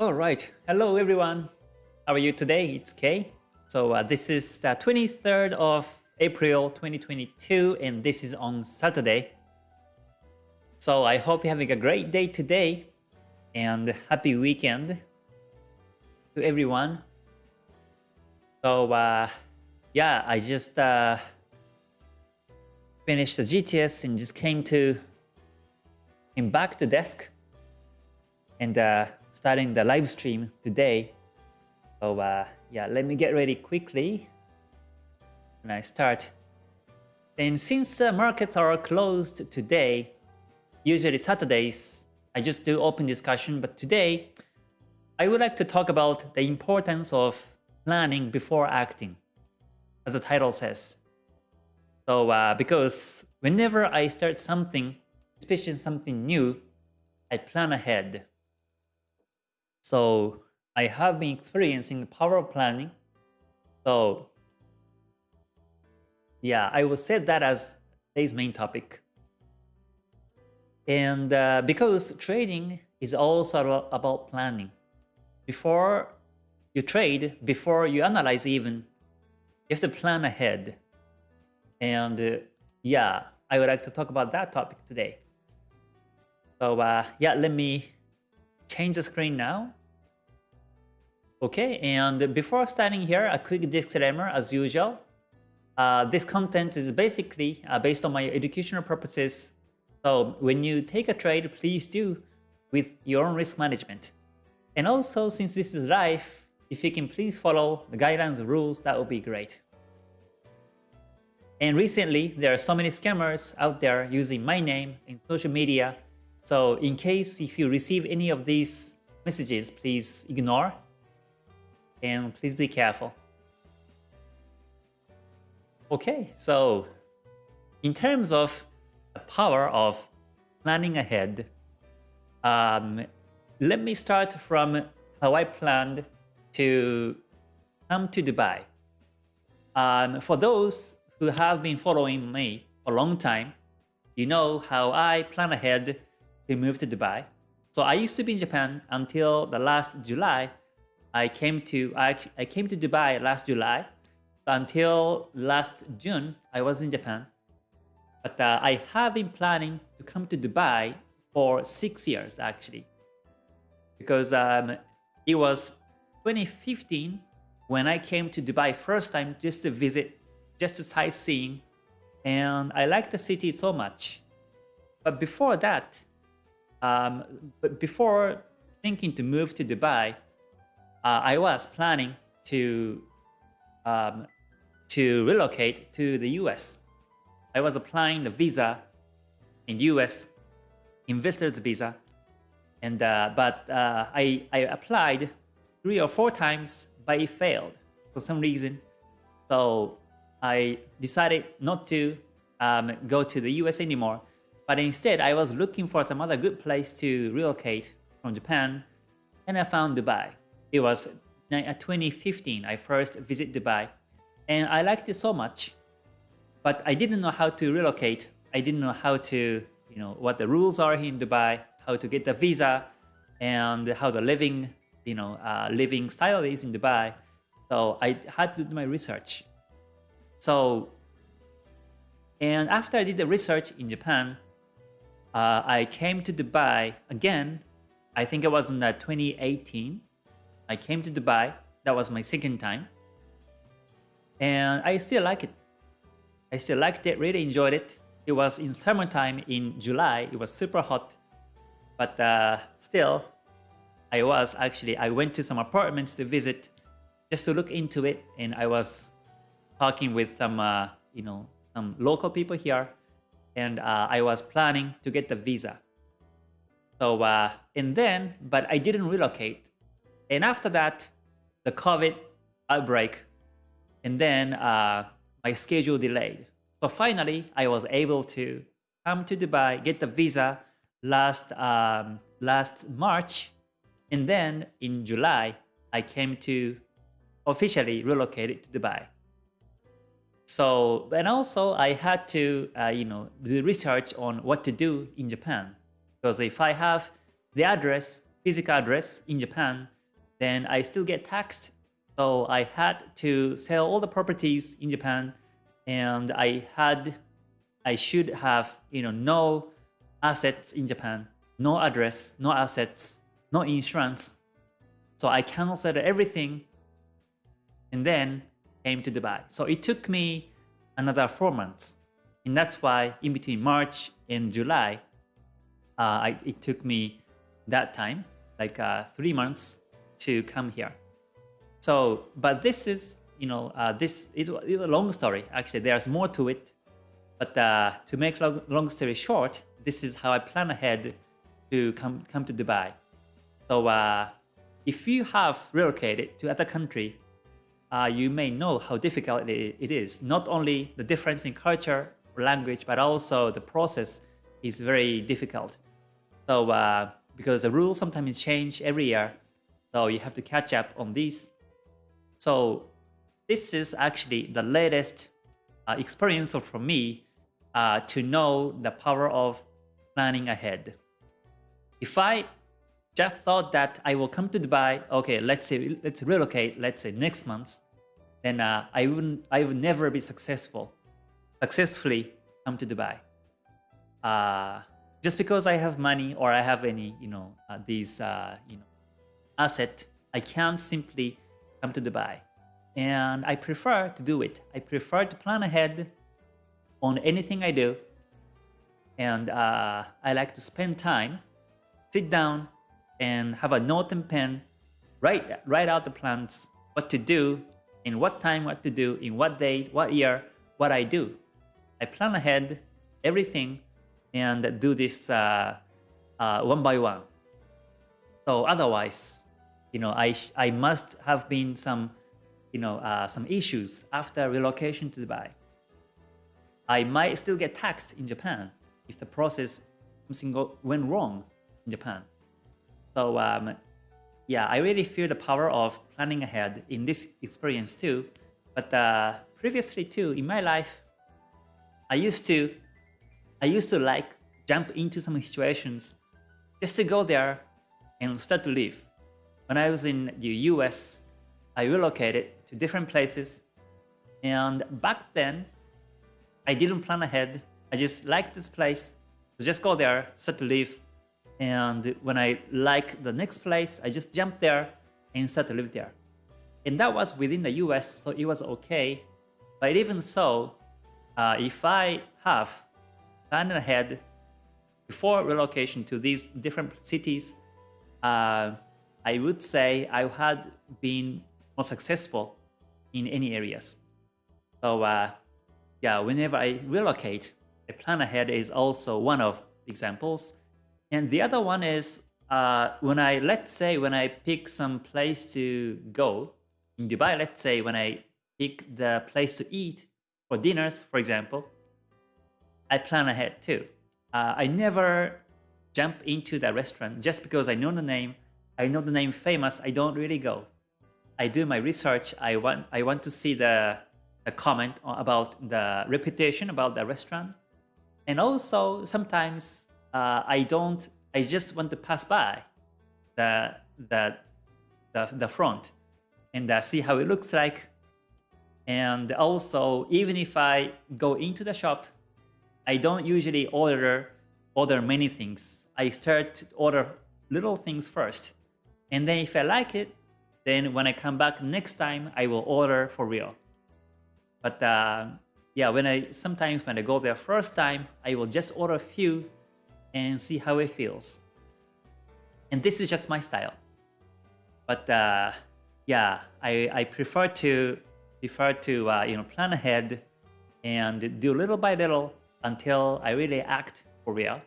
All right. Hello, everyone. How are you today? It's Kay. So uh, this is the 23rd of April 2022, and this is on Saturday. So I hope you're having a great day today, and happy weekend to everyone. So uh, yeah, I just uh, finished the GTS and just came to came back to desk and uh, starting the live stream today. So uh, yeah, let me get ready quickly when I start. And since uh, markets are closed today, usually Saturdays, I just do open discussion, but today I would like to talk about the importance of planning before acting, as the title says. So uh, because whenever I start something, especially something new, I plan ahead. So I have been experiencing power planning. So yeah, I will set that as today's main topic. And uh, because trading is also about planning. Before you trade, before you analyze even, you have to plan ahead. And uh, yeah, I would like to talk about that topic today. So uh, yeah, let me change the screen now. Okay, and before starting here, a quick disclaimer as usual. Uh, this content is basically uh, based on my educational purposes. So when you take a trade, please do with your own risk management. And also, since this is live, if you can please follow the guidelines and rules, that would be great. And recently, there are so many scammers out there using my name in social media. So in case if you receive any of these messages, please ignore and please be careful. Okay, so in terms of the power of planning ahead, um, let me start from how I planned to come to Dubai. Um, for those who have been following me for a long time, you know how I plan ahead to move to Dubai. So I used to be in Japan until the last July I came to I, I came to Dubai last July. Until last June, I was in Japan. But uh, I have been planning to come to Dubai for six years actually, because um, it was 2015 when I came to Dubai first time just to visit, just to sightseeing, and I liked the city so much. But before that, um, but before thinking to move to Dubai, uh, I was planning to um, to relocate to the US. I was applying the visa in US, investor's visa, and uh, but uh, I I applied three or four times, but it failed for some reason. So I decided not to um, go to the US anymore. But instead, I was looking for some other good place to relocate from Japan, and I found Dubai. It was 2015 I first visited Dubai. And I liked it so much but I didn't know how to relocate. I didn't know how to you know what the rules are here in Dubai how to get the visa and how the living you know uh, living style is in Dubai. So I had to do my research. So and after I did the research in Japan uh, I came to Dubai again. I think it was in uh, 2018 I came to Dubai. That was my second time. And I still like it. I still liked it, really enjoyed it. It was in summertime in July. It was super hot. But uh, still, I was actually, I went to some apartments to visit just to look into it. And I was talking with some, uh, you know, some local people here. And uh, I was planning to get the visa. So, uh, and then, but I didn't relocate. And after that, the COVID outbreak, and then uh, my schedule delayed. So finally, I was able to come to Dubai, get the visa last um, last March, and then in July, I came to officially relocate to Dubai. So, and also I had to, uh, you know, do research on what to do in Japan. Because if I have the address physical address in Japan, then I still get taxed. So I had to sell all the properties in Japan and I had, I should have, you know, no assets in Japan, no address, no assets, no insurance. So I canceled everything and then came to Dubai. So it took me another four months. And that's why in between March and July, uh, I, it took me that time, like uh, three months to come here. So, but this is, you know, uh, this is a long story. Actually, there's more to it. But uh, to make long, long story short, this is how I plan ahead to come, come to Dubai. So uh, if you have relocated to other country, uh, you may know how difficult it, is. Not only the difference in culture language, but also the process is very difficult. So uh, because the rules sometimes change every year, so you have to catch up on these. So this is actually the latest uh, experience for me uh, to know the power of planning ahead. If I just thought that I will come to Dubai, okay, let's say let's relocate, let's say next month, then uh, I wouldn't, I would never be successful, successfully come to Dubai. Uh, just because I have money or I have any, you know, uh, these, uh, you know, asset, I can't simply come to Dubai. And I prefer to do it. I prefer to plan ahead on anything I do. And uh, I like to spend time, sit down and have a note and pen, write, write out the plans, what to do, in what time, what to do, in what date, what year, what I do. I plan ahead everything and do this uh, uh, one by one. So otherwise, you know, I I must have been some, you know, uh, some issues after relocation to Dubai. I might still get taxed in Japan if the process went wrong in Japan. So um, yeah, I really feel the power of planning ahead in this experience too. But uh, previously too, in my life, I used to I used to like jump into some situations just to go there and start to live. When I was in the US, I relocated to different places. And back then, I didn't plan ahead. I just liked this place. So just go there, start to live. And when I like the next place, I just jump there and start to live there. And that was within the US, so it was okay. But even so, uh, if I have planned ahead before relocation to these different cities, uh, I would say I had been more successful in any areas. So uh, yeah, whenever I relocate, a plan ahead is also one of examples. And the other one is uh, when I, let's say when I pick some place to go in Dubai, let's say when I pick the place to eat for dinners, for example, I plan ahead too. Uh, I never jump into the restaurant just because I know the name. I know the name famous. I don't really go. I do my research. I want I want to see the, the comment about the reputation about the restaurant. And also sometimes uh, I don't. I just want to pass by the the the, the front and uh, see how it looks like. And also, even if I go into the shop, I don't usually order order many things. I start to order little things first. And then if I like it, then when I come back next time, I will order for real. But uh, yeah, when I sometimes when I go there first time, I will just order a few and see how it feels. And this is just my style. But uh, yeah, I, I prefer to prefer to uh, you know plan ahead and do little by little until I really act for real.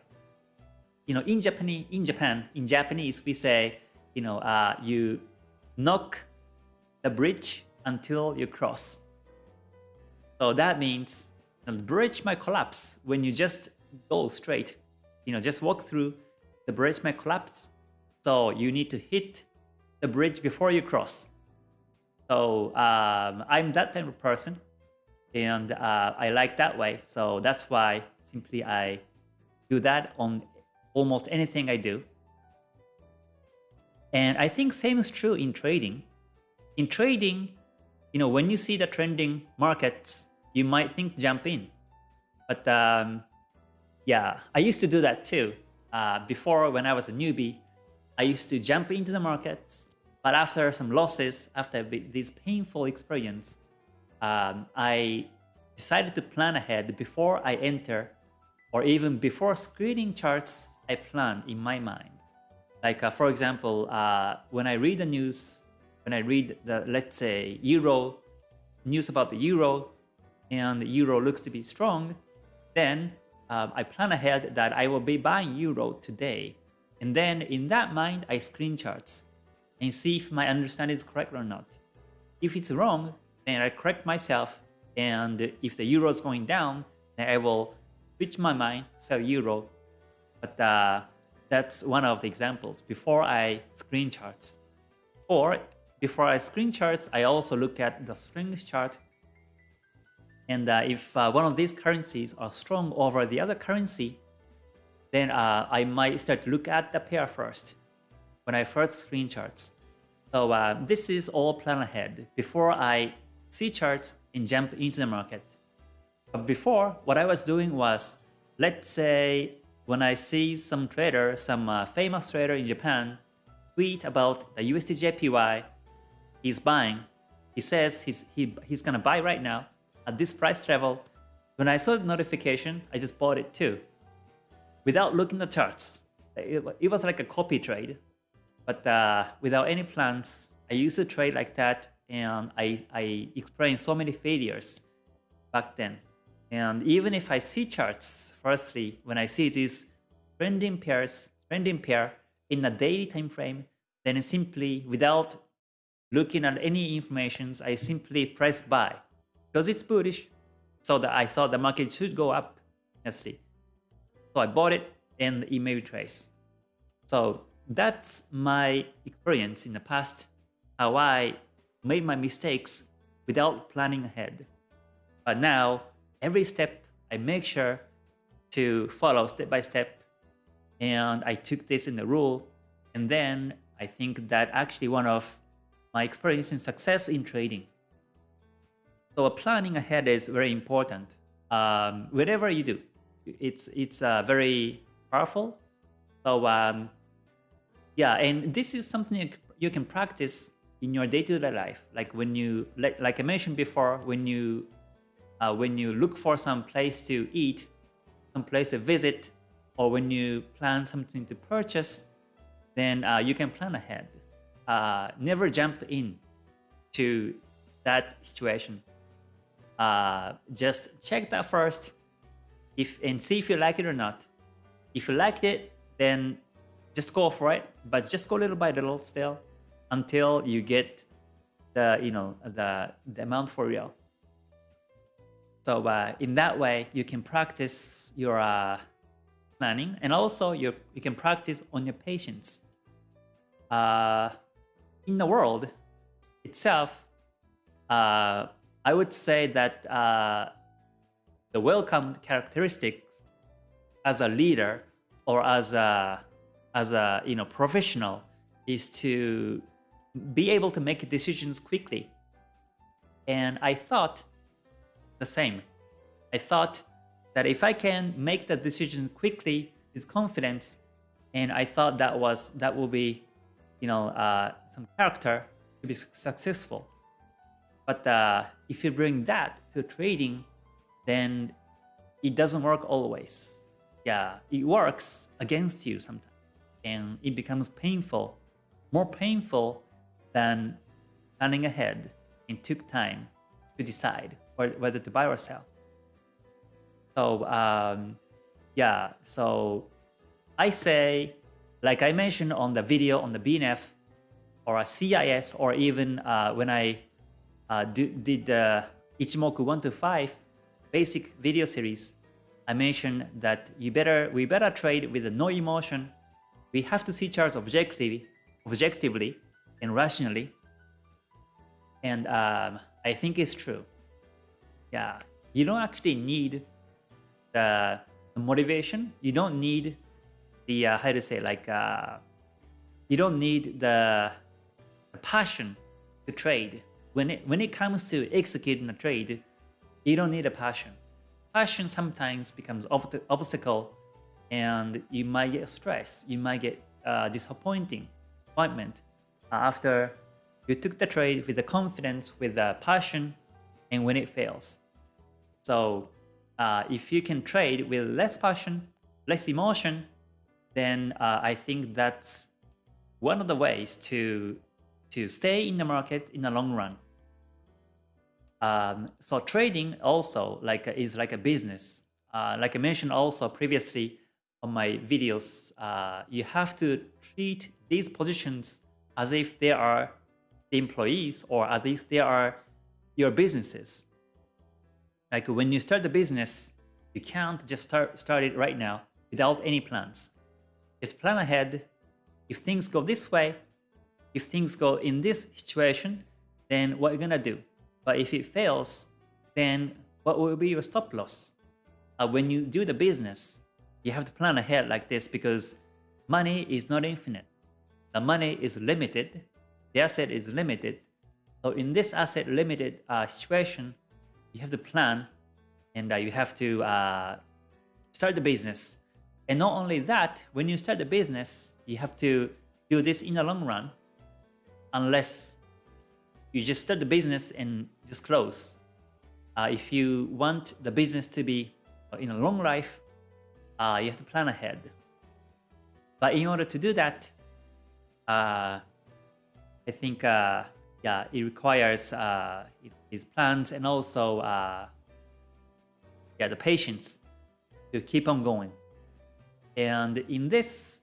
You know, in Japanese, in Japan, in Japanese, we say, you know, uh, you knock the bridge until you cross. So that means the bridge might collapse when you just go straight. You know, just walk through, the bridge might collapse. So you need to hit the bridge before you cross. So um, I'm that type of person and uh, I like that way. So that's why simply I do that on almost anything I do. And I think same is true in trading. In trading, you know, when you see the trending markets, you might think jump in. But um, yeah, I used to do that too. Uh, before, when I was a newbie, I used to jump into the markets. But after some losses, after this painful experience, um, I decided to plan ahead before I enter or even before screening charts I plan in my mind. Like uh, for example, uh, when I read the news, when I read the, let's say, Euro, news about the Euro, and the Euro looks to be strong, then um, I plan ahead that I will be buying Euro today. And then in that mind, I screen charts and see if my understanding is correct or not. If it's wrong, then I correct myself and if the euro is going down, then I will switch my mind, sell euro. But uh, that's one of the examples before I screen charts. Or before I screen charts, I also look at the strength chart. And uh, if uh, one of these currencies are strong over the other currency, then uh, I might start to look at the pair first when I first screen charts. So uh, this is all plan ahead before I see charts and jump into the market. But before, what I was doing was, let's say when I see some trader, some uh, famous trader in Japan, tweet about the USDJPY he's buying, he says he's, he, he's gonna buy right now at this price level. When I saw the notification, I just bought it too. Without looking at the charts. It, it was like a copy trade. But uh, without any plans, I used to trade like that and I, I experienced so many failures back then. And even if I see charts, firstly, when I see these trending pairs, trending pair in a daily time frame, then simply without looking at any information, I simply press buy because it's bullish. So that I saw the market should go up, honestly. So I bought it and it may retrace. So that's my experience in the past, how I made my mistakes without planning ahead. But now, every step I make sure to follow step by step. And I took this in the rule. And then I think that actually one of my experience in success in trading. So planning ahead is very important. Um, whatever you do, it's it's uh, very powerful. So um, yeah, and this is something you can practice in your day-to-day -day life like when you like, like i mentioned before when you uh, when you look for some place to eat some place to visit or when you plan something to purchase then uh, you can plan ahead. Uh, never jump in to that situation. Uh, just check that first. If and see if you like it or not. If you like it then just go for it but just go little by little still until you get the you know the the amount for real. So uh, in that way, you can practice your uh, planning, and also you you can practice on your patience. Uh, in the world itself, uh, I would say that uh, the welcomed characteristics as a leader or as a as a you know professional is to be able to make decisions quickly. And I thought the same. I thought that if I can make the decision quickly with confidence, and I thought that was that will be, you know, uh, some character to be successful. But uh, if you bring that to trading, then it doesn't work always. Yeah, it works against you sometimes, and it becomes painful, more painful than planning ahead and took time to decide whether to buy or sell. So um, yeah, so I say, like I mentioned on the video on the BNF or a CIS or even uh, when I uh, do, did the Ichimoku 1 to 5 basic video series, I mentioned that you better we better trade with no emotion. We have to see charts objectively, objectively and rationally. And um, I think it's true. Yeah, you don't actually need the motivation. You don't need the, uh, how to say, like, uh, you don't need the, the passion to trade. When it, when it comes to executing a trade, you don't need a passion. Passion sometimes becomes ob obstacle and you might get stress. You might get uh, disappointing appointment after you took the trade with the confidence, with the passion, and when it fails. So uh, if you can trade with less passion, less emotion, then uh, I think that's one of the ways to to stay in the market in the long run. Um, so trading also like is like a business. Uh, like I mentioned also previously on my videos, uh, you have to treat these positions as if they are the employees or as if they are your businesses. Like when you start the business, you can't just start, start it right now without any plans. Just plan ahead. If things go this way, if things go in this situation, then what you're you gonna do? But if it fails, then what will be your stop loss? Uh, when you do the business, you have to plan ahead like this because money is not infinite. The money is limited. The asset is limited. So in this asset limited uh, situation, you have to plan and uh, you have to uh, start the business. And not only that, when you start the business, you have to do this in the long run unless you just start the business and just close. Uh, if you want the business to be in a long life, uh, you have to plan ahead. But in order to do that, uh, I think uh, yeah, it requires uh, these plans and also uh, yeah, the patience to keep on going. And in this,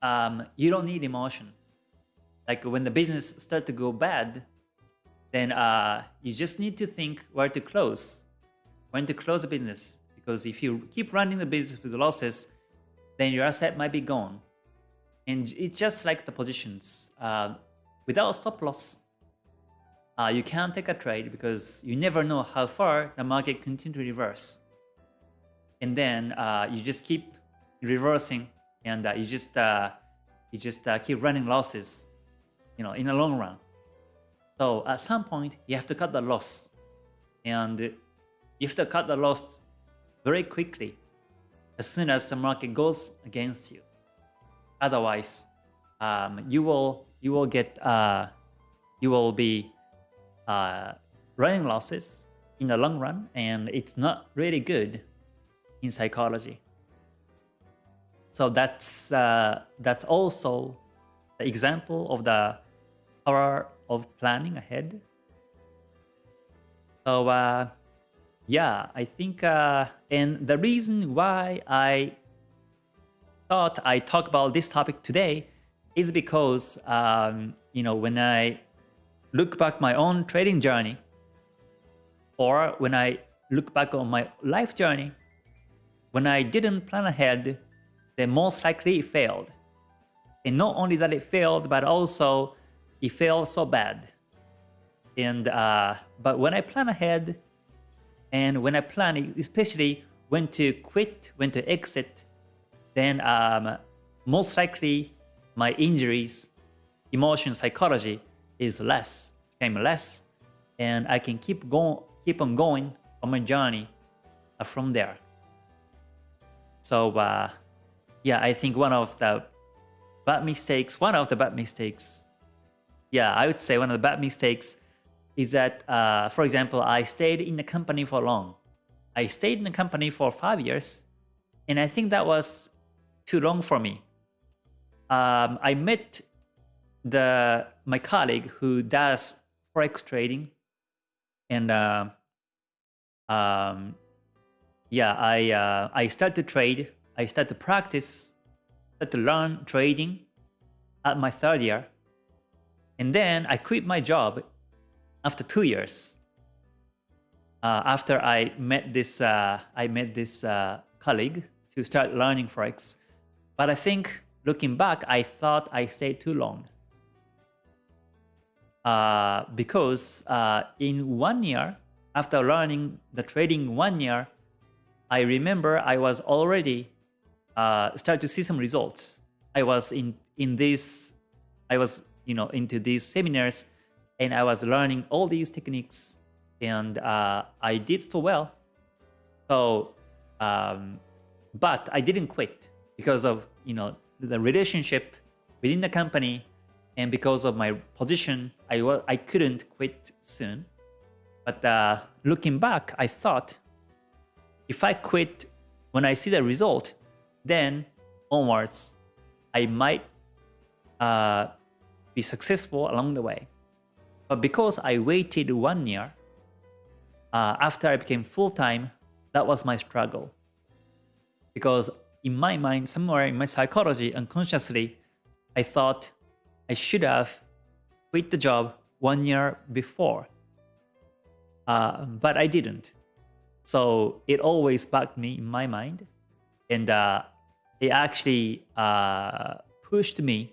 um, you don't need emotion. Like when the business start to go bad, then uh, you just need to think where to close, when to close the business. Because if you keep running the business with losses, then your asset might be gone. And it's just like the positions. Uh, without stop loss, uh, you can't take a trade because you never know how far the market continue to reverse. And then uh, you just keep reversing and uh, you just uh, you just uh, keep running losses, you know, in the long run. So at some point, you have to cut the loss. And you have to cut the loss very quickly as soon as the market goes against you. Otherwise, um, you will you will get uh, you will be uh, running losses in the long run, and it's not really good in psychology. So that's uh, that's also the example of the power of planning ahead. So uh, yeah, I think, uh, and the reason why I thought I talk about this topic today is because, um, you know, when I look back my own trading journey, or when I look back on my life journey, when I didn't plan ahead, then most likely it failed. And not only that it failed, but also it failed so bad. And uh, but when I plan ahead, and when I plan, especially when to quit, when to exit, then um, most likely my injuries, emotion, psychology is less, became less, and I can keep going, keep on going on my journey uh, from there. So uh, yeah, I think one of the bad mistakes, one of the bad mistakes yeah, I would say one of the bad mistakes is that, uh, for example, I stayed in the company for long. I stayed in the company for five years, and I think that was too long for me. Um, I met the my colleague who does forex trading, and uh, um, yeah, I uh, I started to trade. I started to practice, started to learn trading at my third year. And then I quit my job after two years. Uh, after I met this, uh, I met this uh, colleague to start learning forex. But I think looking back, I thought I stayed too long. Uh, because uh, in one year, after learning the trading one year, I remember I was already uh, to see some results. I was in in this I was, you know, into these seminars and I was learning all these techniques and uh, I did so well. So, um, but I didn't quit because of, you know, the relationship within the company and because of my position, I, I couldn't quit soon. But uh, looking back, I thought if I quit when I see the result, then onwards, I might uh, be successful along the way. But because I waited one year, uh, after I became full-time, that was my struggle. Because in my mind, somewhere in my psychology, unconsciously, I thought I should have quit the job one year before. Uh, but I didn't. So it always bugged me in my mind. And uh, it actually uh, pushed me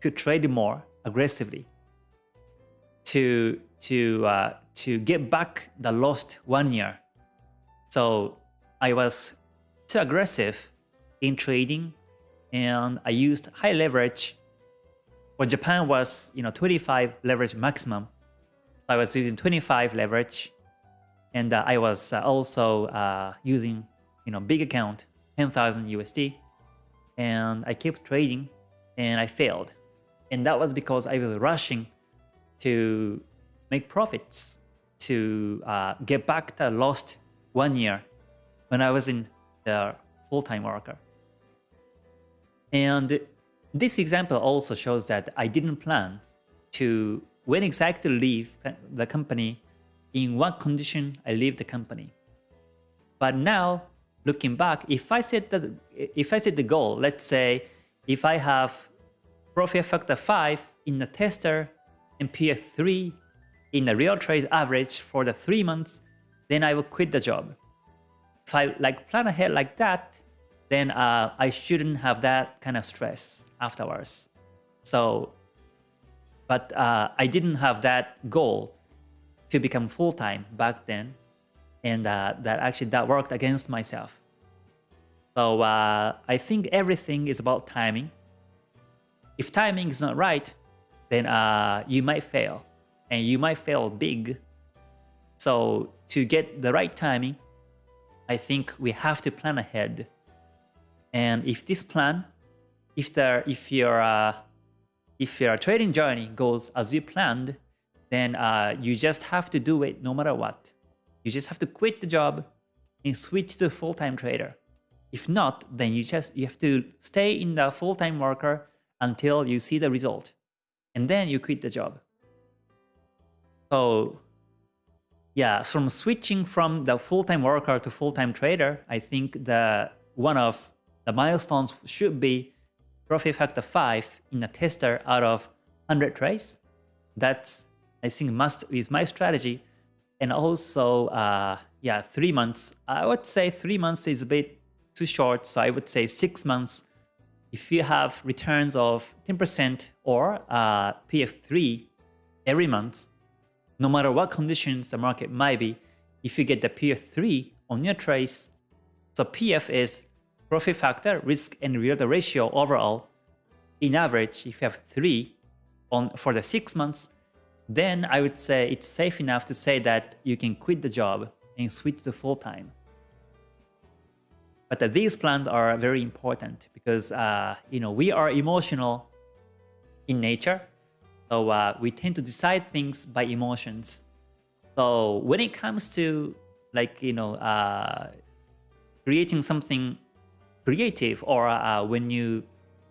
to trade more aggressively to to uh, to get back the lost one year. So I was too aggressive in trading, and I used high leverage. Well, Japan was you know 25 leverage maximum. I was using 25 leverage, and uh, I was uh, also uh, using you know big account 10,000 USD, and I kept trading, and I failed, and that was because I was rushing to make profits to uh, get back the lost one year when I was in the full-time worker. And this example also shows that I didn't plan to when exactly leave the company, in what condition I leave the company. But now, looking back, if I set the if I set the goal, let's say if I have profit factor 5 in the tester and PF3 in the real trade average for the three months, then I will quit the job. If I like plan ahead like that, then uh, I shouldn't have that kind of stress afterwards. So, but uh, I didn't have that goal to become full-time back then. And uh, that actually that worked against myself. So uh, I think everything is about timing. If timing is not right, then uh, you might fail and you might fail big. So to get the right timing, I think we have to plan ahead. And if this plan, if there, if your uh, if your trading journey goes as you planned, then uh, you just have to do it no matter what. You just have to quit the job and switch to full-time trader. If not, then you just you have to stay in the full-time worker until you see the result and then you quit the job. So yeah, from switching from the full-time worker to full-time trader, I think the one of the milestones should be profit factor 5 in a tester out of 100 trades. That's, I think, must is my strategy. And also, uh, yeah, three months. I would say three months is a bit too short. So I would say six months if you have returns of 10% or uh, PF3 every month, no matter what conditions the market might be, if you get the PF3 on your trades, so PF is profit factor, risk and reward ratio overall. In average, if you have 3 on for the 6 months, then I would say it's safe enough to say that you can quit the job and switch to full-time. But uh, these plans are very important because uh, you know we are emotional in nature, so uh, we tend to decide things by emotions. So when it comes to like you know uh, creating something creative, or uh, when you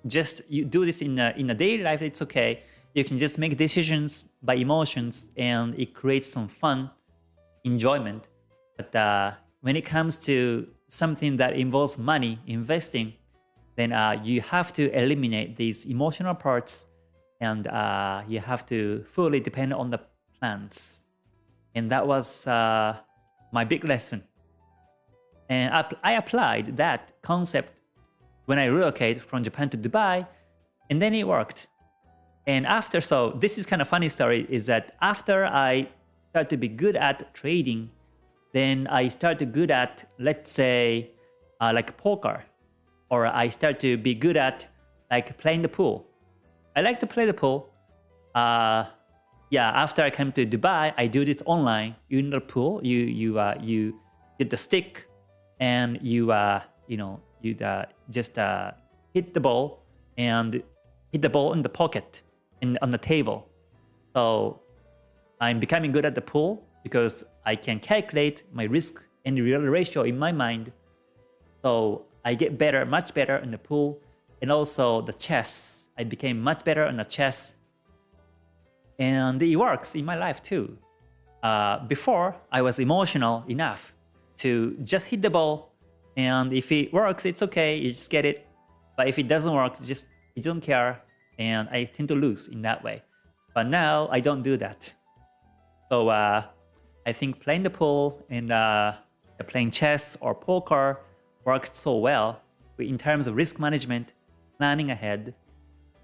just you do this in a, in a daily life, it's okay. You can just make decisions by emotions, and it creates some fun, enjoyment. But uh, when it comes to something that involves money, investing, then uh, you have to eliminate these emotional parts and uh, you have to fully depend on the plans. And that was uh, my big lesson. And I, applied that concept when I relocated from Japan to Dubai, and then it worked. And after, so this is kind of funny story, is that after I started to be good at trading then I start to good at, let's say, uh, like poker, or I start to be good at like playing the pool. I like to play the pool. Uh, yeah, after I came to Dubai, I do this online. You in the pool, you you uh, you get the stick, and you uh, you know you uh, just uh, hit the ball and hit the ball in the pocket and on the table. So I'm becoming good at the pool because I can calculate my risk and reward ratio in my mind. So I get better, much better in the pool, and also the chess. I became much better on the chess and it works in my life too. Uh, before, I was emotional enough to just hit the ball, and if it works, it's okay, you just get it. But if it doesn't work, just you don't care, and I tend to lose in that way. But now, I don't do that. So uh, I think playing the pool and uh, playing chess or poker worked so well in terms of risk management, planning ahead,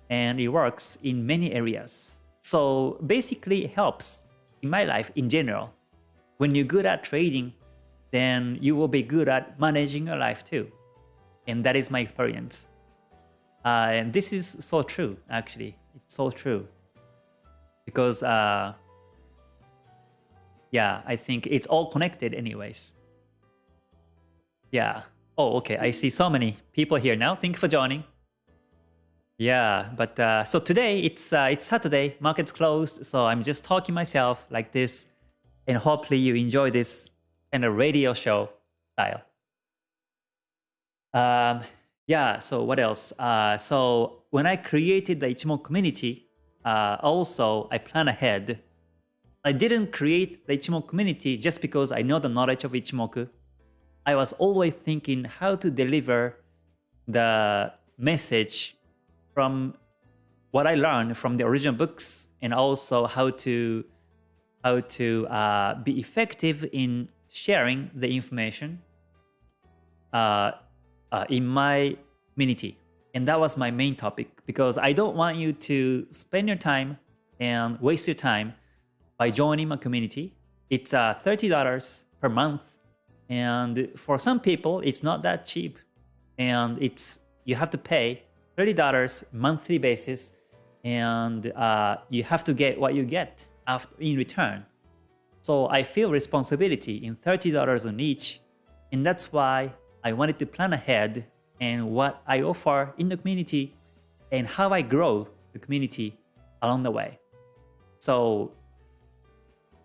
and it works in many areas. So basically it helps in my life in general. When you're good at trading, then you will be good at managing your life too. And that is my experience. Uh, and this is so true, actually. It's so true. Because, uh, yeah, I think it's all connected anyways. Yeah. Oh, okay. I see so many people here now. Thank you for joining. Yeah, but uh, so today it's uh, it's Saturday, market's closed, so I'm just talking myself like this, and hopefully you enjoy this kind a radio show style. Um, yeah, so what else? Uh, so when I created the Ichimoku community, uh, also I plan ahead. I didn't create the Ichimoku community just because I know the knowledge of Ichimoku. I was always thinking how to deliver the message from what I learned from the original books and also how to how to uh, be effective in sharing the information uh, uh, in my community. And that was my main topic because I don't want you to spend your time and waste your time by joining my community. It's uh, $30 per month. And for some people, it's not that cheap. And it's you have to pay $30 monthly basis and uh, you have to get what you get after in return. So I feel responsibility in $30 on each and that's why I wanted to plan ahead and what I offer in the community and how I grow the community along the way. So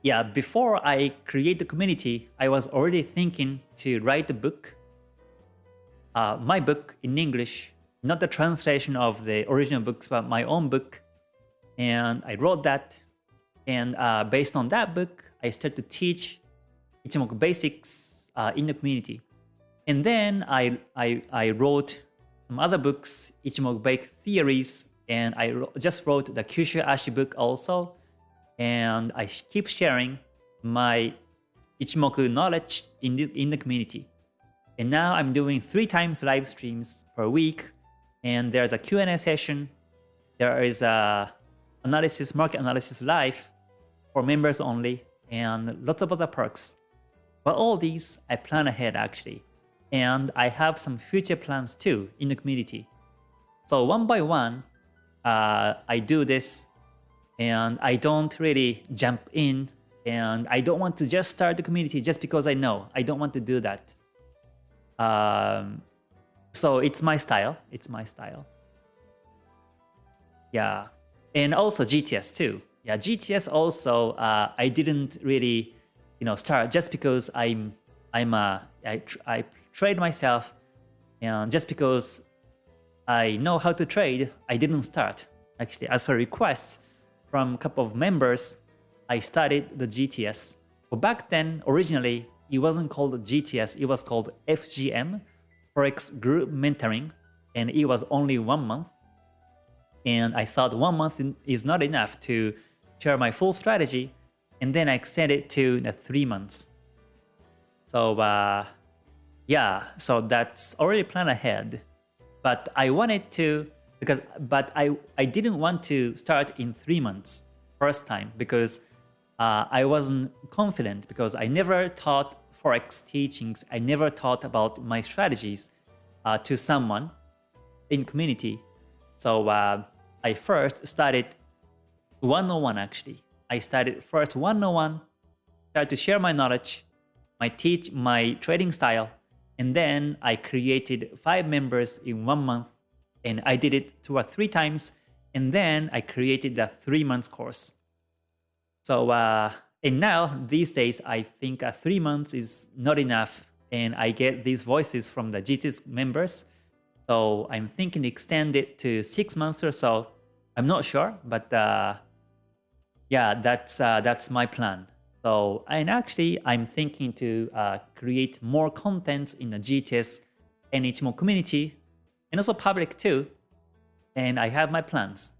yeah, before I create the community, I was already thinking to write a book. Uh, my book in English not the translation of the original books, but my own book. And I wrote that. And uh, based on that book, I started to teach Ichimoku basics uh, in the community. And then I, I, I wrote some other books, Ichimoku basic theories, and I just wrote the Kyushu Ashi book also. And I keep sharing my Ichimoku knowledge in the, in the community. And now I'm doing three times live streams per week and there's a Q&A session. There is a analysis, market analysis live for members only, and lots of other perks. But all these, I plan ahead actually. And I have some future plans too in the community. So one by one, uh, I do this and I don't really jump in and I don't want to just start the community just because I know. I don't want to do that. Um, so it's my style. It's my style. Yeah. And also GTS too. Yeah, GTS also, uh, I didn't really, you know, start just because I'm, I'm a, I, I trade myself and just because I know how to trade, I didn't start. Actually, as for requests from a couple of members, I started the GTS. But back then, originally, it wasn't called GTS, it was called FGM, Forex group mentoring and it was only one month. And I thought one month is not enough to share my full strategy. And then I extend it to the three months. So uh, yeah, so that's already planned ahead. But I wanted to, because but I, I didn't want to start in three months first time because uh, I wasn't confident because I never taught Forex teachings, I never taught about my strategies uh, to someone in community. So uh, I first started 101 actually. I started first 101, started to share my knowledge, my teach, my trading style, and then I created five members in one month and I did it two or three times. And then I created the three months course. So, uh, and now these days, I think uh, three months is not enough. And I get these voices from the GTS members. So I'm thinking extend it to six months or so. I'm not sure, but uh, yeah, that's uh, that's my plan. So, and actually, I'm thinking to uh, create more content in the GTS and Ichimoku community, and also public too. And I have my plans.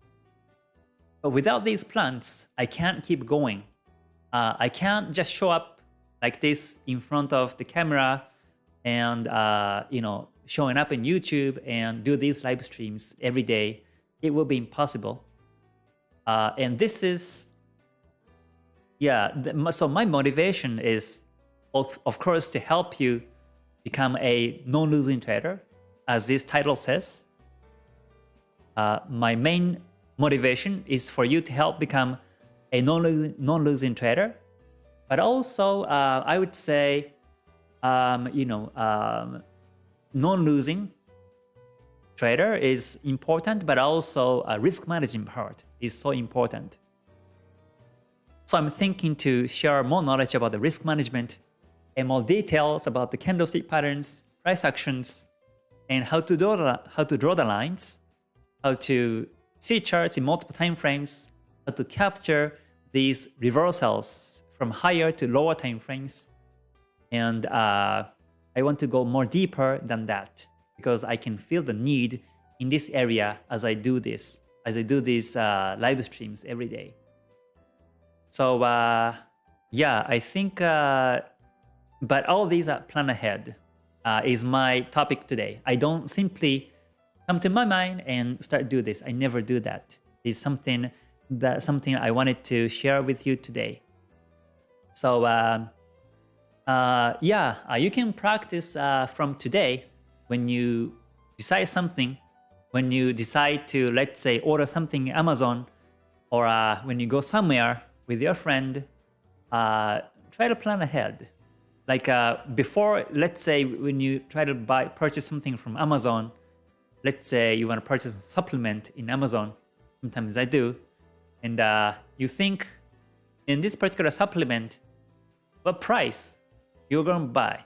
But without these plans, I can't keep going. Uh, I can't just show up like this in front of the camera and uh, you know showing up in YouTube and do these live streams every day. It will be impossible. Uh, and this is yeah, the, so my motivation is, of, of course, to help you become a non-losing trader, as this title says. Uh, my main motivation is for you to help become a non-losing non trader, but also uh, I would say, um, you know, um, non-losing trader is important, but also a risk management part is so important. So I'm thinking to share more knowledge about the risk management and more details about the candlestick patterns, price actions, and how to draw the, how to draw the lines, how to see charts in multiple time frames, how to capture these reversals from higher to lower time frames. And uh, I want to go more deeper than that because I can feel the need in this area as I do this, as I do these uh, live streams every day. So uh, yeah, I think, uh, but all these are plan ahead uh, is my topic today. I don't simply come to my mind and start do this. I never do that. It's something that something I wanted to share with you today. So uh, uh, yeah, uh, you can practice uh, from today when you decide something, when you decide to, let's say, order something Amazon, or uh, when you go somewhere with your friend, uh, try to plan ahead. Like uh, before, let's say when you try to buy purchase something from Amazon, let's say you want to purchase a supplement in Amazon, sometimes I do, and uh, you think in this particular supplement, what price you're going to buy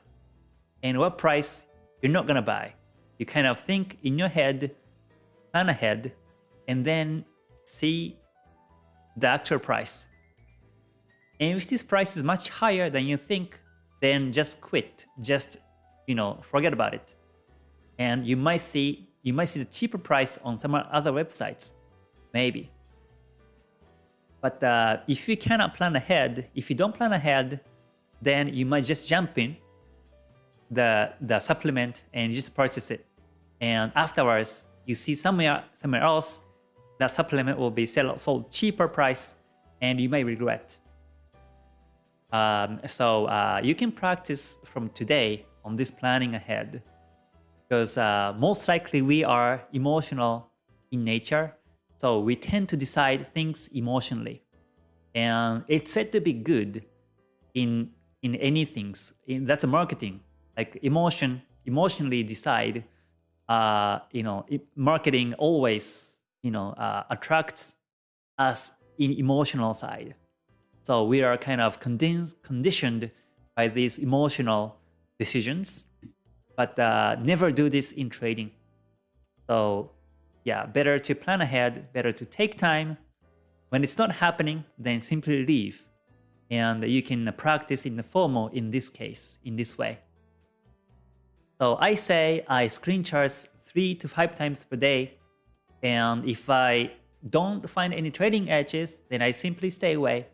and what price you're not going to buy. You kind of think in your head, plan ahead, and then see the actual price. And if this price is much higher than you think, then just quit. Just, you know, forget about it. And you might see you might see the cheaper price on some other websites, maybe. But uh, if you cannot plan ahead, if you don't plan ahead, then you might just jump in the the supplement and just purchase it. And afterwards, you see somewhere somewhere else that supplement will be sell, sold cheaper price, and you may regret. Um, so uh, you can practice from today on this planning ahead because uh, most likely we are emotional in nature. So we tend to decide things emotionally. And it's said to be good in in any things. In, that's a marketing. Like emotion, emotionally decide. Uh, you know, marketing always you know uh, attracts us in emotional side. So we are kind of conditioned by these emotional decisions, but uh, never do this in trading. So yeah, better to plan ahead, better to take time. When it's not happening, then simply leave. And you can practice in the formal in this case, in this way. So I say I screen charts three to five times per day. And if I don't find any trading edges, then I simply stay away.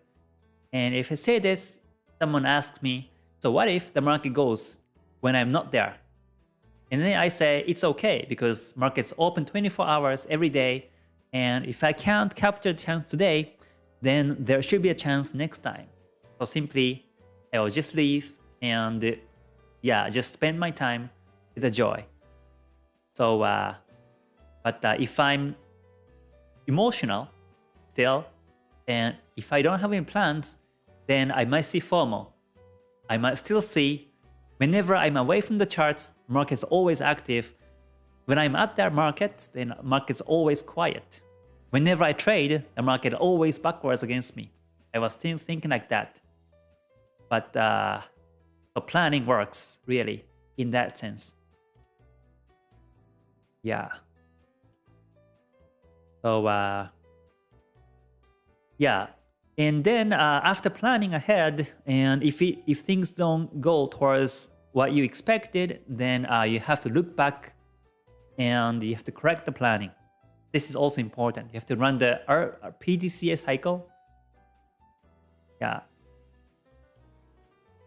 And if I say this, someone asks me, so what if the market goes when I'm not there? And then I say it's okay because market's open 24 hours every day. And if I can't capture the chance today, then there should be a chance next time. So simply, I will just leave and yeah, just spend my time with a joy. So, uh, but uh, if I'm emotional still. And if I don't have any plans, then I might see FOMO. I might still see whenever I'm away from the charts, market's always active. When I'm at that market, then market's always quiet. Whenever I trade, the market always backwards against me. I was still thinking like that. But uh, so planning works really in that sense. Yeah. So uh, yeah, and then uh, after planning ahead, and if it, if things don't go towards what you expected, then uh, you have to look back and you have to correct the planning. This is also important. You have to run the R PDCA cycle. Yeah.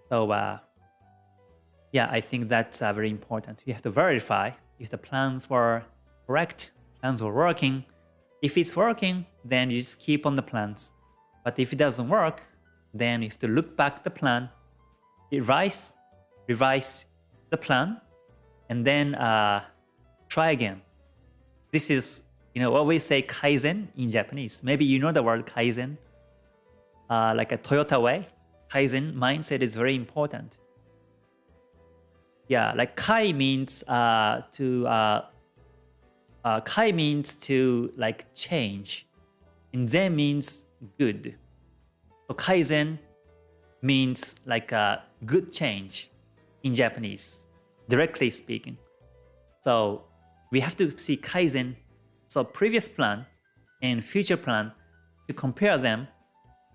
So uh, yeah, I think that's uh, very important. You have to verify if the plans were correct, plans were working. If it's working, then you just keep on the plans. But if it doesn't work, then you have to look back the plan, revise, revise the plan, and then uh, try again. This is, you know, what we say Kaizen in Japanese. Maybe you know the word Kaizen, uh, like a Toyota way. Kaizen mindset is very important. Yeah, like Kai means uh, to, uh, uh, Kai means to like change. And Zen means good. So Kaizen means like a good change in Japanese, directly speaking. So we have to see Kaizen, so previous plan and future plan, to compare them,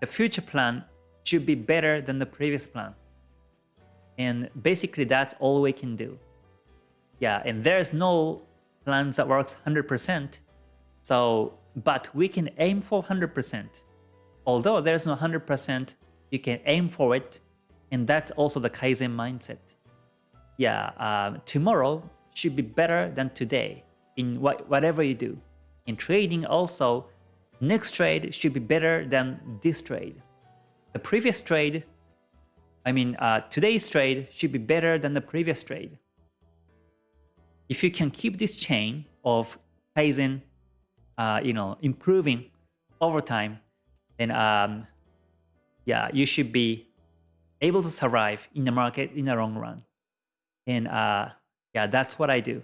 the future plan should be better than the previous plan. And basically that's all we can do. Yeah, and there's no plans that works 100%. So, but we can aim for 100%. Although there's no 100%, you can aim for it. And that's also the Kaizen mindset. Yeah, um, tomorrow should be better than today in what, whatever you do. In trading also, next trade should be better than this trade. The previous trade, I mean uh, today's trade should be better than the previous trade. If you can keep this chain of Kaizen, uh, you know, improving over time, then um, yeah, you should be able to survive in the market in the long run. And uh, yeah, that's what I do.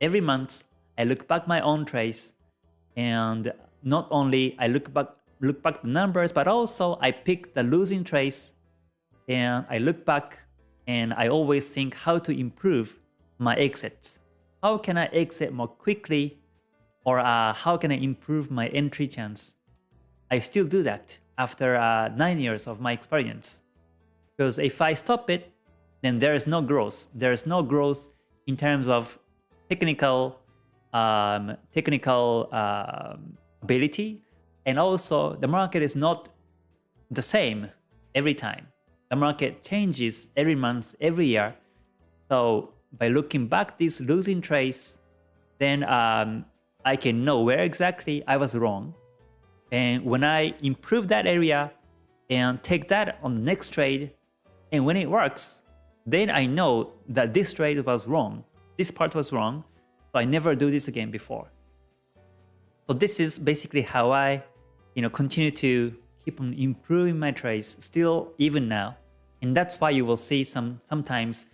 Every month, I look back my own trades, and not only I look back look back the numbers, but also I pick the losing trades, and I look back, and I always think how to improve my exits. How can I exit more quickly, or uh, how can I improve my entry chance? I still do that after uh, 9 years of my experience. Because if I stop it, then there is no growth. There is no growth in terms of technical um, technical um, ability. And also the market is not the same every time. The market changes every month, every year. So by looking back this losing trades, then um, I can know where exactly I was wrong and when I improve that area and take that on the next trade, and when it works, then I know that this trade was wrong. This part was wrong, so I never do this again before. So this is basically how I, you know, continue to keep on improving my trades still even now. And that's why you will see some sometimes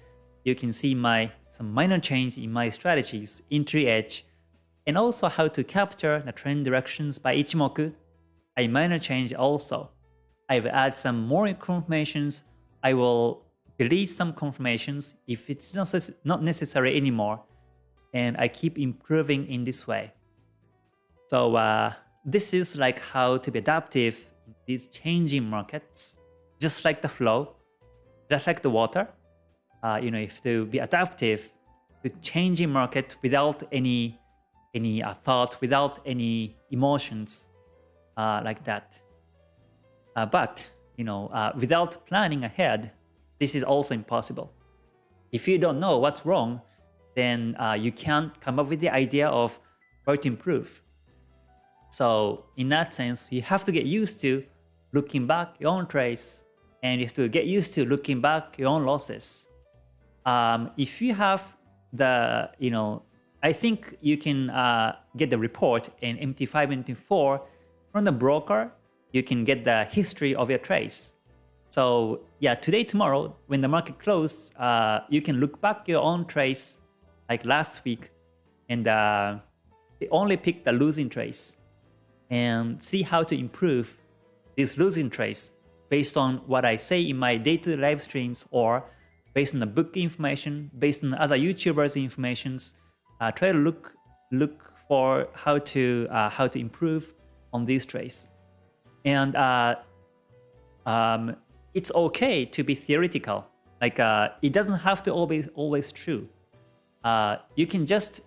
you can see my some minor change in my strategies, entry edge, and also how to capture the trend directions by Ichimoku a minor change also. I will add some more confirmations. I will delete some confirmations if it's not necessary anymore. And I keep improving in this way. So uh, this is like how to be adaptive in these changing markets, just like the flow, just like the water. Uh, you know, have to be adaptive to changing market without any any uh, thoughts, without any emotions like that. Uh, but you know, uh, without planning ahead, this is also impossible. If you don't know what's wrong, then uh, you can't come up with the idea of where to improve. So in that sense, you have to get used to looking back your own trades and you have to get used to looking back your own losses. Um, if you have the, you know, I think you can uh, get the report in MT5, MT4 from the broker. You can get the history of your trades. So yeah, today, tomorrow, when the market closes, uh, you can look back your own trades like last week and uh, only pick the losing trades and see how to improve these losing trades based on what I say in my day-to-day -day live streams or based on the book information, based on other YouTubers informations. Uh, try to look look for how to uh, how to improve on these trades. And uh, um, it's okay to be theoretical. Like uh, it doesn't have to always always true. Uh, you can just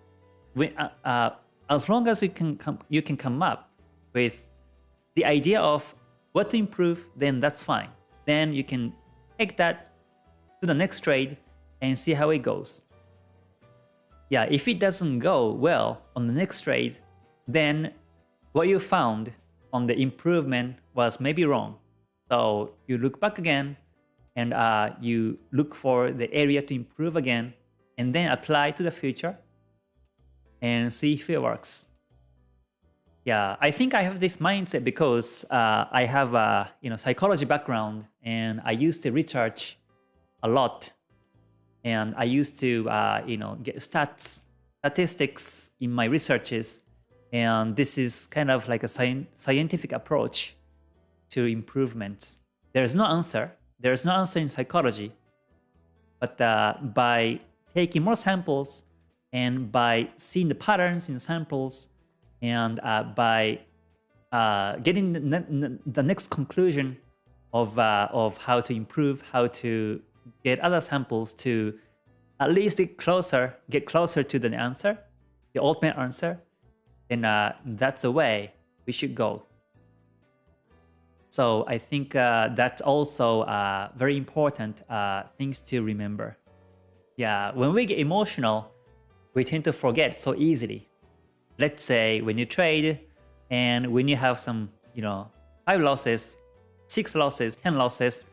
uh, as long as you can come you can come up with the idea of what to improve, then that's fine. Then you can take that to the next trade and see how it goes. Yeah, if it doesn't go well on the next trade, then what you found on the improvement was maybe wrong. So you look back again and uh, you look for the area to improve again and then apply to the future and see if it works. Yeah, I think I have this mindset because uh, I have a you know psychology background and I used to research a lot, and I used to uh, you know get stats statistics in my researches, and this is kind of like a sci scientific approach to improvements. There is no answer. There is no answer in psychology, but uh, by taking more samples and by seeing the patterns in samples and uh, by uh, getting the, ne the, next conclusion of, uh, of how to improve, how to get other samples to at least get closer, get closer to the answer, the ultimate answer, and uh, that's the way we should go. So I think uh, that's also uh, very important things to remember. Yeah, when we get emotional, we tend to forget so easily let's say when you trade and when you have some, you know, five losses, six losses, 10 losses,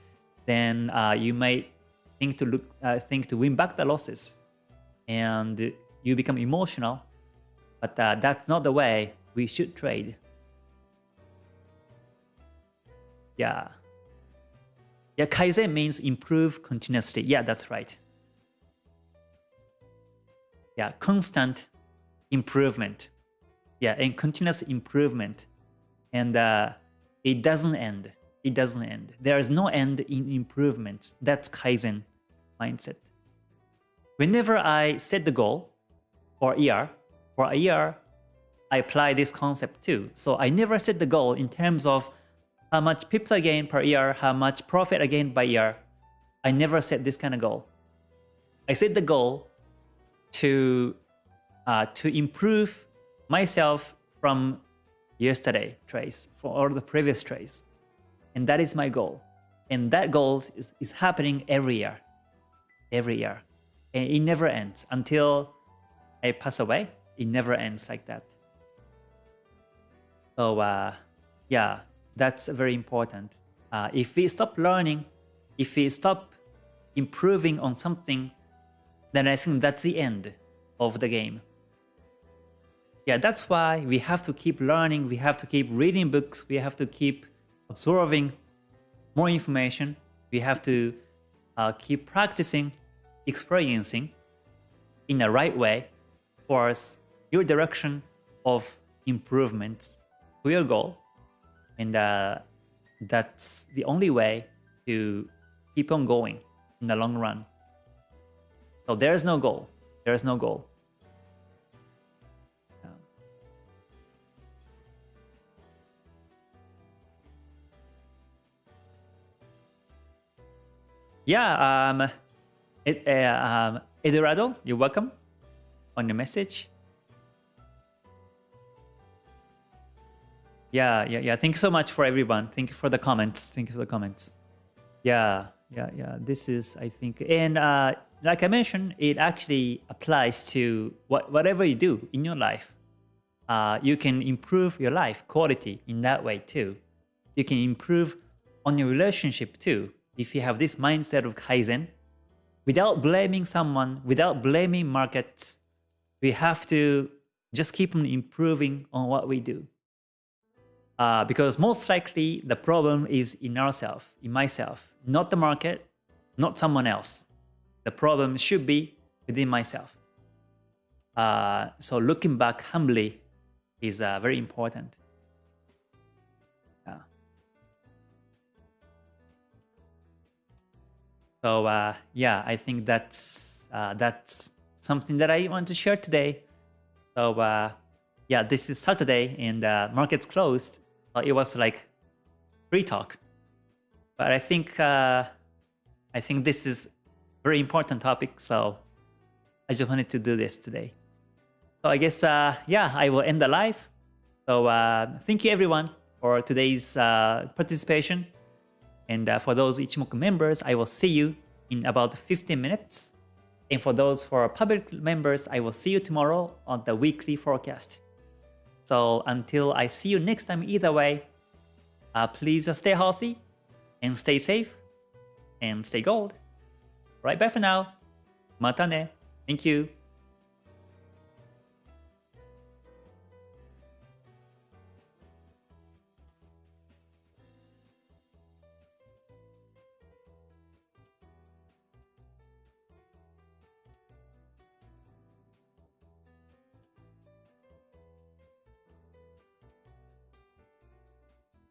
then uh, you might think to look, uh, think to win back the losses and you become emotional. But uh, that's not the way we should trade. Yeah. Yeah, Kaizen means improve continuously. Yeah, that's right. Yeah, constant improvement yeah, and continuous improvement. And uh, it doesn't end. It doesn't end. There is no end in improvements. That's Kaizen mindset. Whenever I set the goal for a year, for a year, I apply this concept too. So I never set the goal in terms of how much pips I gain per year, how much profit I gain by year. I never set this kind of goal. I set the goal to uh, to improve myself from yesterday trace for all the previous trace. And that is my goal. And that goal is, is happening every year. Every year. And it never ends until I pass away. It never ends like that. So uh, yeah, that's very important. Uh, if we stop learning, if we stop improving on something, then I think that's the end of the game. Yeah, that's why we have to keep learning, we have to keep reading books, we have to keep absorbing more information, we have to uh, keep practicing, experiencing in the right way towards your direction of improvements to your goal. And uh, that's the only way to keep on going in the long run. So there is no goal. There is no goal. Yeah, um, it, uh, um, Eduardo, you're welcome on your message. Yeah, yeah, yeah. Thank you so much for everyone. Thank you for the comments. Thank you for the comments. Yeah, yeah, yeah. This is, I think, and uh, like I mentioned, it actually applies to what, whatever you do in your life. Uh, you can improve your life quality in that way too. You can improve on your relationship too if you have this mindset of Kaizen, without blaming someone, without blaming markets, we have to just keep on improving on what we do. Uh, because most likely the problem is in ourselves, in myself, not the market, not someone else. The problem should be within myself. Uh, so looking back humbly is uh, very important. Yeah. So uh, yeah, I think that's uh, that's something that I want to share today. So uh, yeah, this is Saturday and uh, market's closed. It was like free talk, but I think uh, I think this is very important topic. So I just wanted to do this today. So I guess uh, yeah, I will end the live. So uh, thank you everyone for today's uh, participation. And uh, for those Ichimoku members, I will see you in about 15 minutes. And for those for public members, I will see you tomorrow on the weekly forecast. So until I see you next time either way, uh, please stay healthy and stay safe and stay gold. Right, bye for now. Mata ne. Thank you.